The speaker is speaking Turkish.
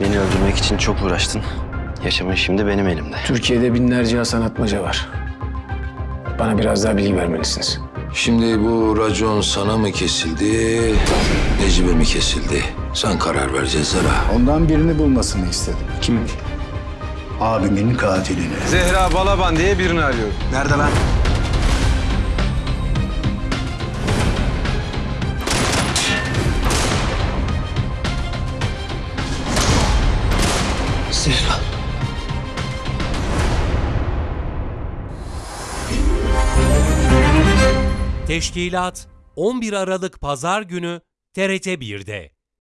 Beni öldürmek için çok uğraştın. Yaşamın şimdi benim elimde. Türkiye'de binlerce Hasan Atmaca var. Bana biraz daha bilgi vermelisiniz. Şimdi bu racon sana mı kesildi, Necip'e mi kesildi? Sen karar vereceğiz Zara. Ondan birini bulmasını istedim. Kim? Abimin katilini. Zehra Balaban diye birini arıyorum. Nerede lan? Zehra. Teşkilat 11 Aralık Pazar günü TRT 1'de.